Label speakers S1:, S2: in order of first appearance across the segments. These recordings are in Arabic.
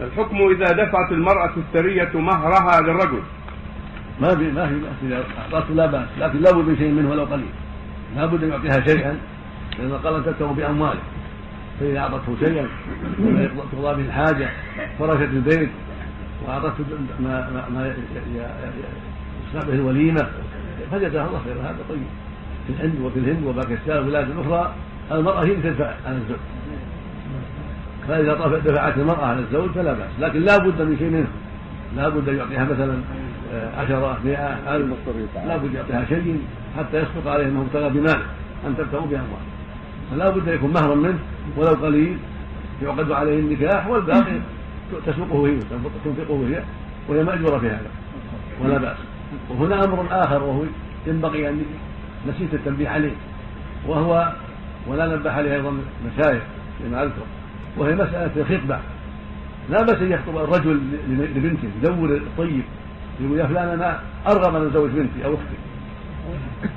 S1: الحكم إذا دفعت المرأة السرية مهرها للرجل.
S2: ما في ما في بأس إذا أعطته لا بأس لكن لا بد من شيء منه ولو قليل. لا بد أن يعطيها شيئا لأن قال تتبع بأمواله. فإذا أعطته شيئا تقضى به الحاجة فرشت البيت وأعطته ما ما, ما يصنع به الوليمة فجزاها الله خيرا. هذا طيب. في الهند وفي الهند وباكستان وبلاد أخرى المرأة هي تدفع. عن الزوج فإذا دفعت المرأة على الزوج فلا بأس. لكن لا بد من شيء منه. لا بد أن يعطيها مثلا آه، عشرة مئة ألف. لا بد يعطيها شيء حتى يسبق عليه أنه ابتغى بمال أن تبتغوا بأموال فلا بد يكون مهرا منه ولو قليل يعقد عليه النكاح والباقي تسوقه هي تنفقه هي وهي مأجورة في هذا. ولا بأس. وهنا أمر آخر وهو ينبغي أن نسيت التنبيه عليه. وهو ولا نبه عليه أيضا مشايخ لما أذكر. وهي مسألة الخطبة. لا بأس أن يخطب الرجل لبنته يدور الطيب يقول يا فلان أنا أرغب أن أزوج بنتي أو أختي.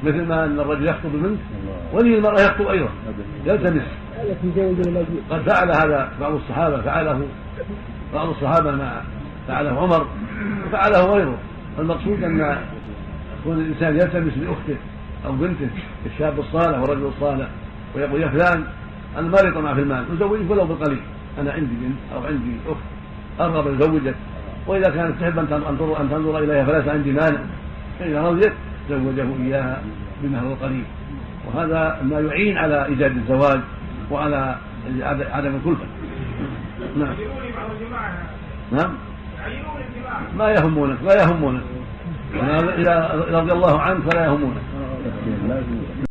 S2: مثل ما أن الرجل يخطب البنت ولي المرأة يخطب أيضا يلتمس. قد فعل هذا بعض الصحابة فعله. بعض الصحابة ما فعله عمر وفعله غيره. المقصود أن يكون الإنسان يلتمس لأخته أو بنته الشاب الصالح والرجل الصالح ويقول يا فلان أنا ما لي طمع في المال أزوجك ولو بالقليل أنا عندي بنت أو عندي أخت أرغب أن أزوجك وإذا كانت تحب أن تنظر أن تنظر إليها فليس عندي مانع. فإذا رضيت زوجه إياها بمهر القليل وهذا ما يعين على إيجاد الزواج وعلى عدم الكلفة. نعم. نعم. ما يهمونك لا يهمونك. إذا رضي الله عنك فلا يهمونك.